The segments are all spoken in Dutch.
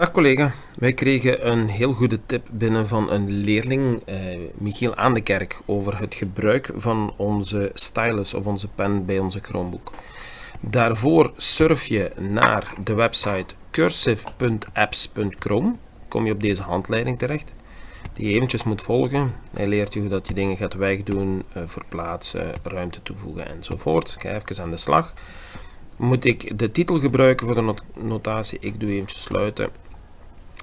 Dag collega, wij kregen een heel goede tip binnen van een leerling, eh, Michiel Aan de Kerk, over het gebruik van onze stylus of onze pen bij onze Chromebook. Daarvoor surf je naar de website cursive.apps.chrome, kom je op deze handleiding terecht, die je eventjes moet volgen. Hij leert je hoe dat je dingen gaat wegdoen, eh, verplaatsen, ruimte toevoegen enzovoort. Ga even aan de slag. Moet ik de titel gebruiken voor de not notatie? Ik doe eventjes sluiten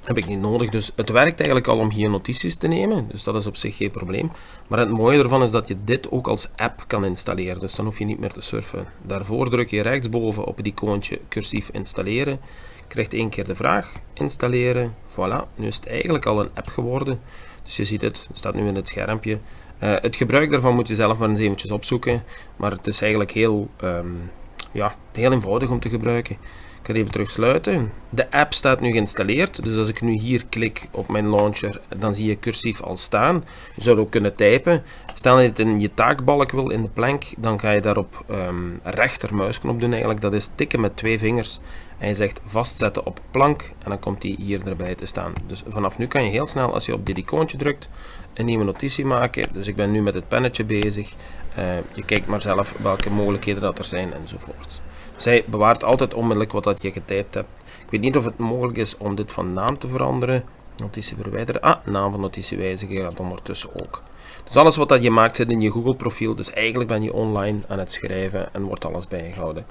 heb ik niet nodig. Dus het werkt eigenlijk al om hier notities te nemen, dus dat is op zich geen probleem. Maar het mooie ervan is dat je dit ook als app kan installeren, dus dan hoef je niet meer te surfen. Daarvoor druk je rechtsboven op het icoontje cursief installeren, krijgt één keer de vraag, installeren, voilà. Nu is het eigenlijk al een app geworden, dus je ziet het, het staat nu in het schermpje. Uh, het gebruik daarvan moet je zelf maar eens eventjes opzoeken, maar het is eigenlijk heel, um, ja, heel eenvoudig om te gebruiken. Ik ga even terug sluiten. De app staat nu geïnstalleerd, dus als ik nu hier klik op mijn launcher, dan zie je cursief al staan. Je zou ook kunnen typen. Stel je het in je taakbalk wil, in de plank, dan ga je daarop um, rechtermuisknop doen eigenlijk. Dat is tikken met twee vingers. En je zegt vastzetten op plank en dan komt die hier erbij te staan. Dus vanaf nu kan je heel snel, als je op dit icoontje drukt, een nieuwe notitie maken. Dus ik ben nu met het pennetje bezig. Uh, je kijkt maar zelf welke mogelijkheden dat er zijn enzovoort. Zij bewaart altijd onmiddellijk wat dat je getypt hebt. Ik weet niet of het mogelijk is om dit van naam te veranderen. Notitie verwijderen. Ah, naam van notitie wijzigen gaat ondertussen ook. Dus alles wat dat je maakt zit in je Google profiel. Dus eigenlijk ben je online aan het schrijven en wordt alles bijgehouden.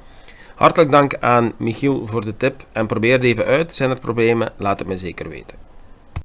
Hartelijk dank aan Michiel voor de tip en probeer het even uit. Zijn er problemen? Laat het me zeker weten.